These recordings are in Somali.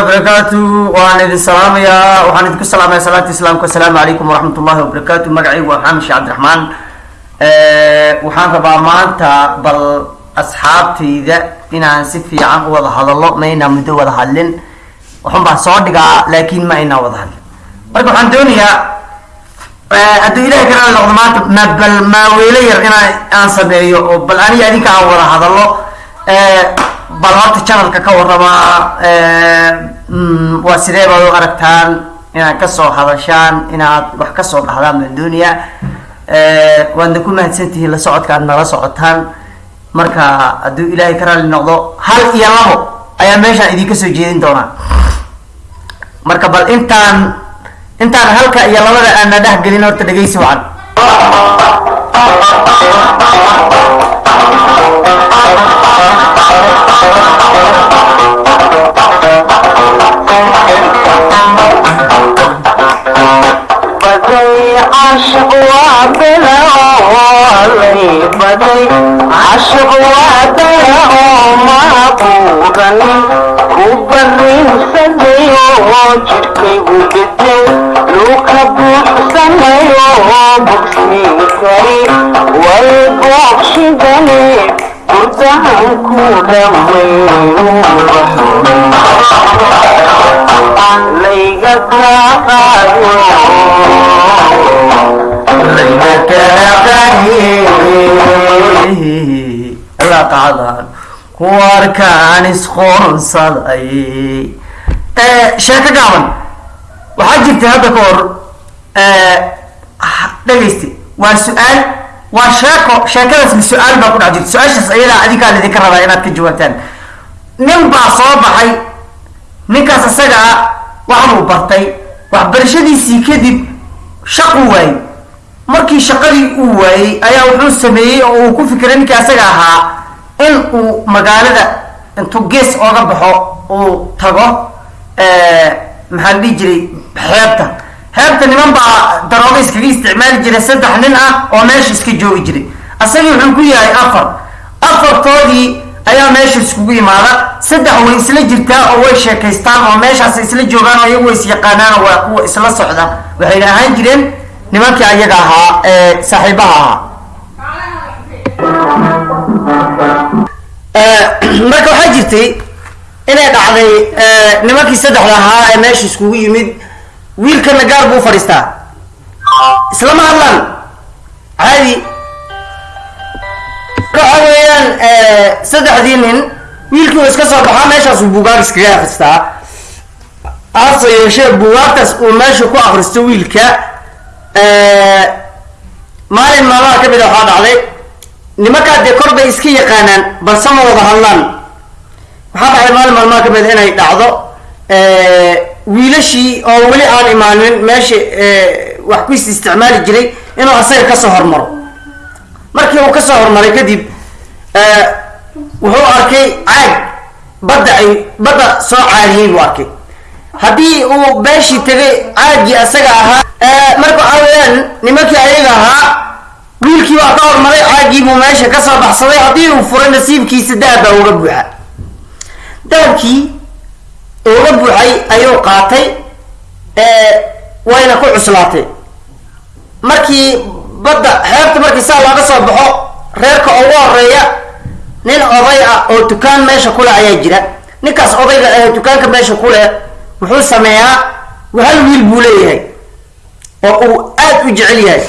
wabarakaatu waan idin salaamayaa waxaan idinku salaamaya salaanta islaamka. Asalaamu calaykum waraxmat ullahi wabarakaatu magacaygu waa xaamish cabdiraxmaan. Waxaan rabaa maanta bal asxaabtayda inaan si fiican u wada hadallo ma inaan muddo wada hadlin. Waxun baan soo dhigaa laakiin ma inaan wada hadlin. Marka waxaan doonayaa hadduu ilahay ka raali noqdo maanta ma bal maaweelo yar inaan aan sameeyo oo bal aniga adinka aan wada hadallo bal horta channelka ka warramaa waa sidee baad u aragtaan inaad ka soo hadashaan inaad wax ka soo dhahdaan baan doonayaa waadna ku mahadsantihiin la socodka aad nala socotaan. Marka hadduu ilaahay ka raali noqdo hal iyo labo ayaa meeshaan idinka soo jeedin doonaa. Marka bal intaan intaan halka iyo labada aan na dhexgelin horta dhegeysi wacan baday cashaq waa bela burdahan ku dhammaynu layga kaaqaayo laqadan kuwarkaan isqoonsaday sheeko gaaban. Waxaa jirtay hadda ka hor dhegaysta waa su'aal waa sheeko sheekadaasna su'aal baa ku dhex jirta. Su'aashaas ayadaa adinkaa lidinka rabaa inaad ka jawaabtaan nin baa soo baxay. Ninkaas isaga ah bartay. Waxbarashadiisii kadib shaquu waayey. Markii shaqadii uu waayey ayaa wuxuu sameeyey oo uu ku fikiray ninkii asaga ahaa in uu magaalada intuu gees ooga baxo uu tago maxaa la dhihi jiray xeebta xeebta niman baa darooga iskaga isticmaali jiray saddex nin ah oo meesha iska joogi jiray. Asagii wuxuu ku yahay afar. Afartoodii ayaa meesha iskugu imaada. Saddex way isla jirtaa oo way sheekaystaan oo meeshaas isla joogaan oo iyagu is yaqaanaan oo waa kuwa isla socda. Waxayna ahaan jireen nimankii ayaga ahaa ee saaxiibaha ahaa. Marka waxaa jirtay inay dhacday nimankii saddexda ahaa ee meesha iskugu yimid wiilkana gaar buu fadhiistaa. Islama hadlaan. Caadi. Waxa weeyaan saddexdii nin wiilkii uu iska soo baxaa meeshaasuu buugaag iskaga akristaa hase yeeshee buugaagtaas uu meesha ku akristo wiilka. Maalin maalmaha ka mid a waxaa dhacday nimankaa dee kor bay iska yaqaanaan balse ma wada hadlaan. Waxaa dhacday maalin maalmaha ka mid a inay dhacdo wiilashii oo weli aan imaanin meesha wax ku is isticmaali jiray inuu asaga ka soo hormaro. Markii uu ka soo hormaray kadib wuxuu arkay caag badda ay badda soo caadiyey buu arkay. Haddii uu beeshii tegay caagii asaga ahaa marka waxaa weeyaan nimankii ayaga ahaa wiilkii baa ka hormaray caagii buu meesha ka soo baxsaday. Haddii uu furay nasiibkiisa dahab baa uga buuxa. Dahabkii uga buuxay ayuu qaatay wayna ku cuslaatay. Markii badda xeebta markii saa looga soo baxo reerka ugu horreeya nin oday ah oo dukaan meesha kuleh ayaa jira. Ninkaas odayga ee dukaanka meesha kuleh wuxuu sameeyaa hal wiil buu leeyahay oo uu aad u jecel yahay.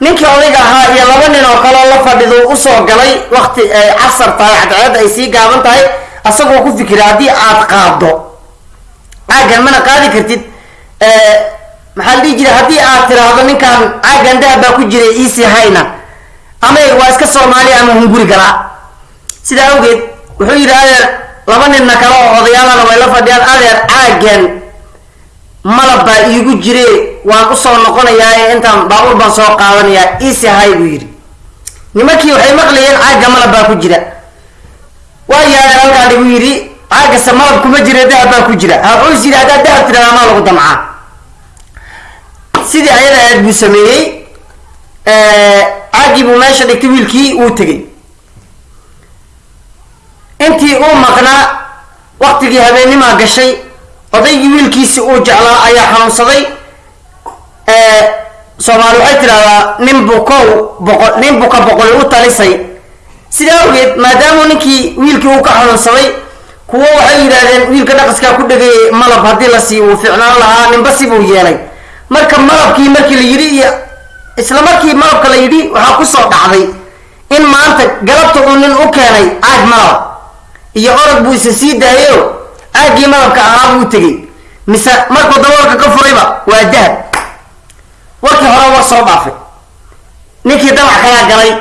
Ninkii odayga ahaa iyo laba nin oo kaleo la fadhido u soo galay wakti ay casar tahay cadceedda ay sii gaaban tahay asagoo ku fikira haddii aad qaado caagan mana qaadi kartid? Maxaa la dhihi jira haddii aad tiraahdo ninkan caagan dahab baa ku jiray iisii hayna. Ama waa iska soomaaliya ama hunguri galaa sidaa awgeed wuxuu yidhi adeer laba ninna kale oo odayaalana way la fadhiyaan adeer caagan malab baa iigu jire waan u soo noqonayaa intaan baabuur baan soo qaadanayaa iisi hay buu yidhi. Nimankii waxay maqlayeen caagga malab baa ku jira. Waa yaadeen halkaa dhigu yidhi caagase malab kuma jira dahab baa ku jira. Is yidhi haddaad dahab tidhahdaa maa lagu damcaa. Sidii ayada aad buu sameeyey caagii buu meesha dhigtay wiilkii uu tegey. Intii uu maqnaa waktigii habeennimaa gashay odaygii wiilkiisi uu jeclaa ayaa xanuunsaday. Soomaali waxay tidhahdaa nin bukow boqo nin buka boqoli u talisay. Sidaa awgeed maadaama ninkii wiilkii uu ka xanuunsaday kuwo waxay yidhaahdeen wiilka dhaqaskaa ku dhegay malab haddii la siiyo uu ficnaan lahaa ninba sibuu yeelay. Marka malabkii markii la yidhi iyo isla markii malabka la yidhi waxaa ku soo dhacday in maanta galabta uu nin u keenay caag malab. Iyo orod buu isa sii daayayo caaggii malabka ahaa buu tegey. Mise markuu daboolka ka furayba waa dahab. Warkii hore war soo dhaafay. Ninkii damac kalaa galay.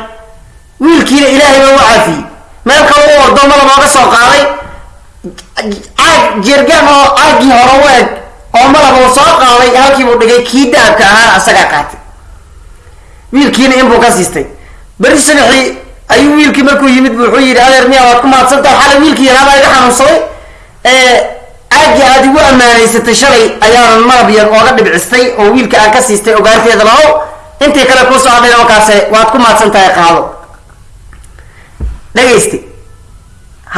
Wiilkiina ilaahay baa u caafiyey. Meel kale u ordo malab ooga soo qaaday caag jeergaan oo caaggii hore u oo malab uu soo qaaday halkiibuu dhigay kii dahabka ahaa asagaa qaatay. Wiilkiina inbuu ka siistay. Beri sanaxii ayuu wiilkii markuu yimid bu wuxuu yidhi adeer miya waad ku mahadsantaha xalay wiilkii yaraabaa iga xanuunsaday. Caaggii aad igu ammaanaysatay shalay ayaanan malab yar ooga dhibcistay oo wiilka aan ka siistay ogaanteeda lahow intii kale kuusoo hadhayna markaase waad ku mahadsan tahay qaado. Dhagaysta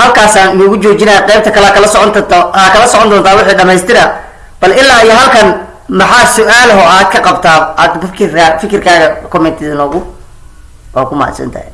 halkaasaan inugu joojinaya qaybta kale kala socon doonta aa kala socon doontaa wixii dhamaystira. Bal ilaa iyo halkan maxaa su'aalaho aad ka qabtaa? Aad fikirkaa fikirkaaga commented noogu waa ku mahadsan tahay